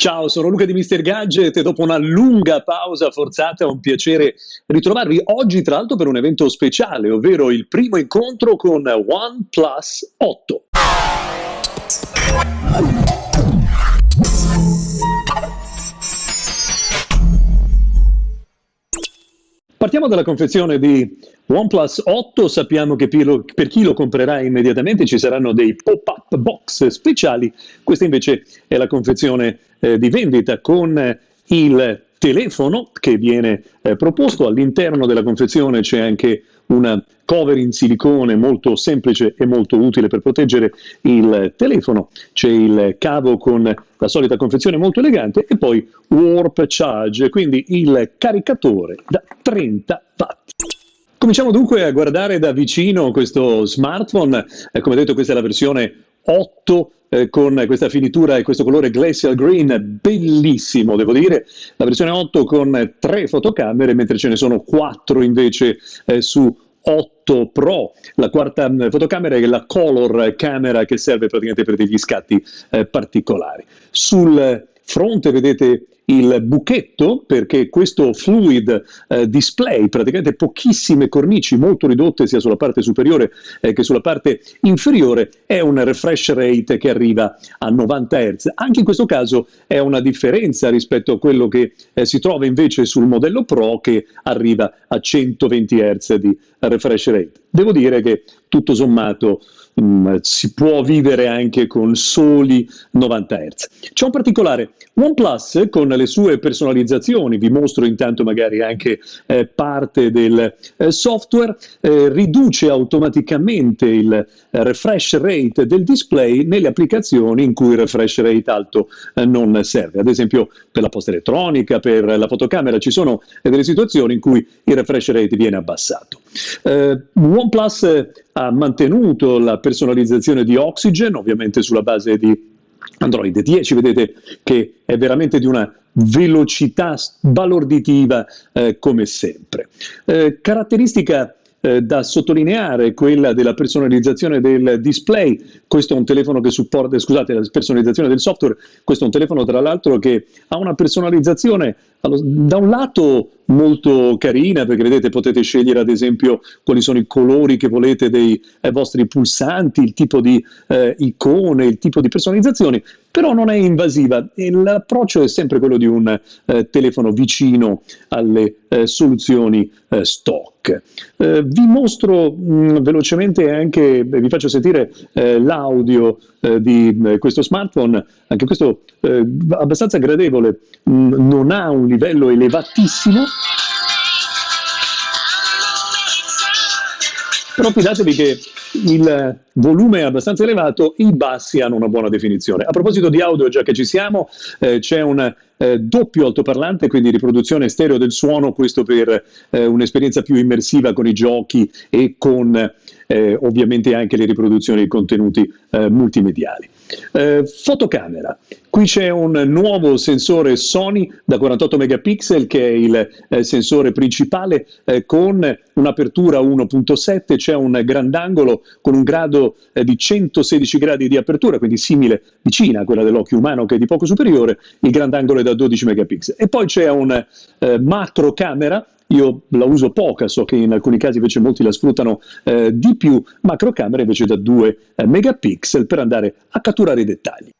Ciao, sono Luca di Mr. Gadget e dopo una lunga pausa forzata è un piacere ritrovarvi oggi tra l'altro per un evento speciale, ovvero il primo incontro con OnePlus 8. Partiamo dalla confezione di OnePlus 8, sappiamo che per chi lo comprerà immediatamente ci saranno dei pop-up box speciali, questa invece è la confezione eh, di vendita con il telefono che viene eh, proposto, all'interno della confezione c'è anche una cover in silicone molto semplice e molto utile per proteggere il telefono, c'è il cavo con la solita confezione molto elegante e poi Warp Charge, quindi il caricatore da 30 watt. Cominciamo dunque a guardare da vicino questo smartphone, eh, come detto questa è la versione 8 eh, con questa finitura e questo colore glacial green bellissimo devo dire, la versione 8 con tre fotocamere mentre ce ne sono quattro invece eh, su 8 Pro, la quarta mm, fotocamera è la color camera che serve praticamente per degli scatti eh, particolari. Sul fronte vedete il buchetto perché questo fluid eh, display, praticamente pochissime cornici molto ridotte sia sulla parte superiore eh, che sulla parte inferiore, è un refresh rate che arriva a 90 Hz. Anche in questo caso è una differenza rispetto a quello che eh, si trova invece sul modello Pro che arriva a 120 Hz di refresh rate. Devo dire che tutto sommato mm, si può vivere anche con soli 90 Hz. C'è un particolare, OnePlus con le sue personalizzazioni, vi mostro intanto magari anche eh, parte del eh, software, eh, riduce automaticamente il eh, refresh rate del display nelle applicazioni in cui il refresh rate alto eh, non serve. Ad esempio per la posta elettronica, per la fotocamera, ci sono delle situazioni in cui il refresh rate viene abbassato. OnePlus ha mantenuto la personalizzazione di Oxygen, ovviamente sulla base di Android 10, vedete che è veramente di una velocità balorditiva eh, come sempre. Eh, caratteristica eh, da sottolineare quella della personalizzazione del display, questo è un telefono che supporta, scusate, la personalizzazione del software, questo è un telefono tra l'altro che ha una personalizzazione da un lato molto carina perché vedete potete scegliere ad esempio quali sono i colori che volete dei eh, vostri pulsanti, il tipo di eh, icone, il tipo di personalizzazioni, però non è invasiva. E l'approccio è sempre quello di un eh, telefono vicino alle eh, soluzioni eh, stock. Eh, vi mostro mh, mm, velocemente anche, vi faccio sentire l'audio di questo smartphone, anche questo abbastanza gradevole, mh, non ha un livello elevatissimo, però fidatevi che il volume è abbastanza elevato, i bassi hanno una buona definizione. A proposito di audio, già che ci siamo, eh, c'è un eh, doppio altoparlante, quindi riproduzione stereo del suono, questo per eh, un'esperienza più immersiva con i giochi e con eh, ovviamente anche le riproduzioni di contenuti eh, multimediali. Eh, fotocamera, qui c'è un nuovo sensore Sony da 48 megapixel che è il eh, sensore principale eh, con un'apertura 1.7, c'è un grandangolo con un grado eh, di 116 gradi di apertura, quindi simile, vicina a quella dell'occhio umano che è di poco superiore, il grandangolo è da 12 megapixel. E poi c'è un eh, macro camera io la uso poca, so che in alcuni casi invece molti la sfruttano eh, di più, macrocamera invece da 2 eh, megapixel per andare a catturare i dettagli.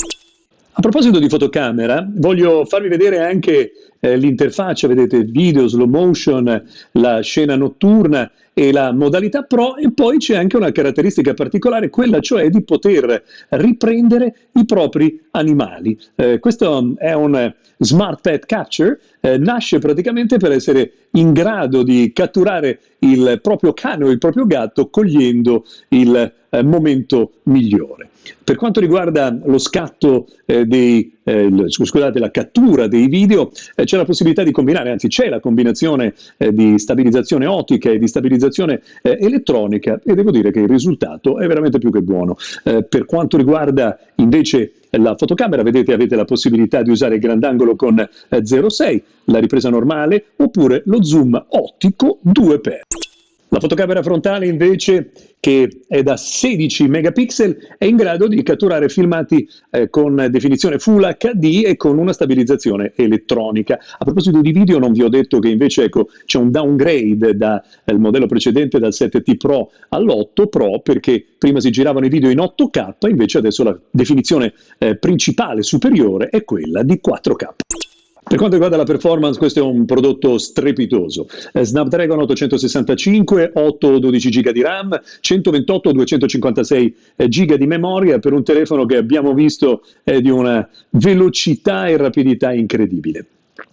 A proposito di fotocamera, voglio farvi vedere anche eh, l'interfaccia, vedete video, slow motion, la scena notturna e la modalità Pro e poi c'è anche una caratteristica particolare, quella cioè di poter riprendere i propri animali. Eh, questo è un Smart Pet Capture, eh, nasce praticamente per essere in grado di catturare il proprio cane o il proprio gatto cogliendo il eh, momento migliore. Per quanto riguarda lo scatto eh, dei, eh, scusate, la cattura dei video, eh, c'è la possibilità di combinare, anzi c'è la combinazione eh, di stabilizzazione ottica e di stabilizzazione eh, elettronica e devo dire che il risultato è veramente più che buono. per quanto riguarda invece la fotocamera, vedete avete la possibilità di usare il grandangolo con 0,6, la ripresa normale oppure lo zoom ottico 2x. La fotocamera frontale invece, che è da 16 megapixel, è in grado di catturare filmati eh, con definizione Full HD e con una stabilizzazione elettronica. A proposito di video, non vi ho detto che invece ecco, c'è un downgrade dal eh, modello precedente dal 7T Pro all'8 Pro, perché prima si giravano i video in 8K, invece adesso la definizione eh, principale superiore è quella di 4K. Per quanto riguarda la performance, questo è un prodotto strepitoso. Eh, Snapdragon 865, 8 12 GB di RAM, 128 256 GB di memoria per un telefono che abbiamo visto è di una velocità e rapidità incredibile.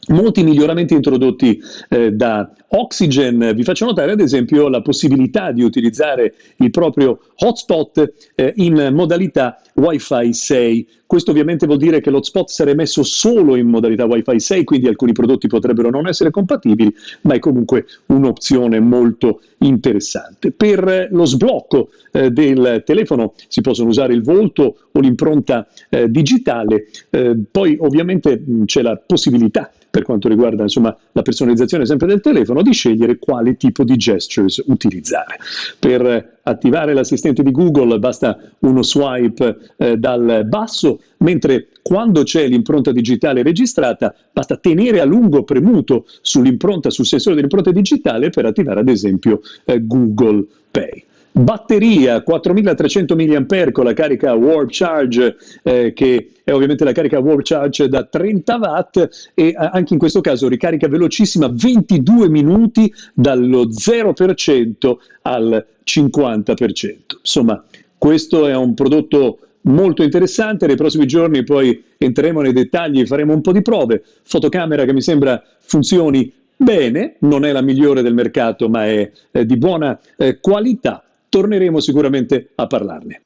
Molti miglioramenti introdotti eh, da Oxygen, vi faccio notare ad esempio la possibilità di utilizzare il proprio hotspot eh, in modalità Wi-Fi 6. Questo ovviamente vuol dire che l'hotspot sarà messo solo in modalità Wi-Fi 6, quindi alcuni prodotti potrebbero non essere compatibili, ma è comunque un'opzione molto interessante. Per lo sblocco eh, del telefono si possono usare il volto o l'impronta eh, digitale, eh, poi ovviamente c'è la possibilità per quanto riguarda insomma, la personalizzazione sempre del telefono, di scegliere quale tipo di gestures utilizzare. Per attivare l'assistente di Google basta uno swipe eh, dal basso, mentre quando c'è l'impronta digitale registrata basta tenere a lungo premuto sull'impronta, sul sensore dell'impronta digitale per attivare ad esempio eh, Google Pay. Batteria 4300 mAh con la carica Warp Charge, eh, che è ovviamente la carica Warp Charge da 30 watt e anche in questo caso ricarica velocissima 22 minuti dallo 0% al 50%. Insomma, questo è un prodotto molto interessante, nei prossimi giorni poi entreremo nei dettagli, faremo un po' di prove, fotocamera che mi sembra funzioni bene, non è la migliore del mercato ma è, è di buona eh, qualità, torneremo sicuramente a parlarne.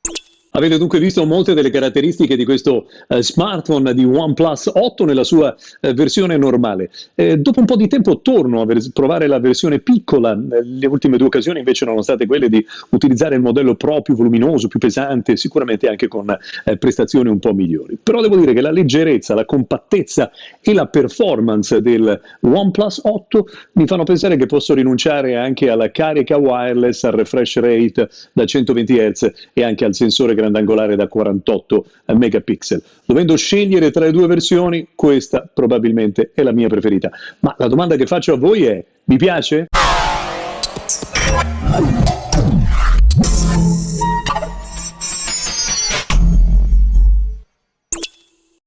Avete dunque visto molte delle caratteristiche di questo eh, smartphone di OnePlus 8 nella sua eh, versione normale. Eh, dopo un po' di tempo torno a provare la versione piccola, le ultime due occasioni invece erano state quelle di utilizzare il modello Pro più voluminoso, più pesante, sicuramente anche con eh, prestazioni un po' migliori. Però devo dire che la leggerezza, la compattezza e la performance del OnePlus 8 mi fanno pensare che posso rinunciare anche alla carica wireless, al refresh rate da 120 Hz e anche al sensore grandangolare da 48 megapixel. Dovendo scegliere tra le due versioni, questa probabilmente è la mia preferita. Ma la domanda che faccio a voi è, vi piace?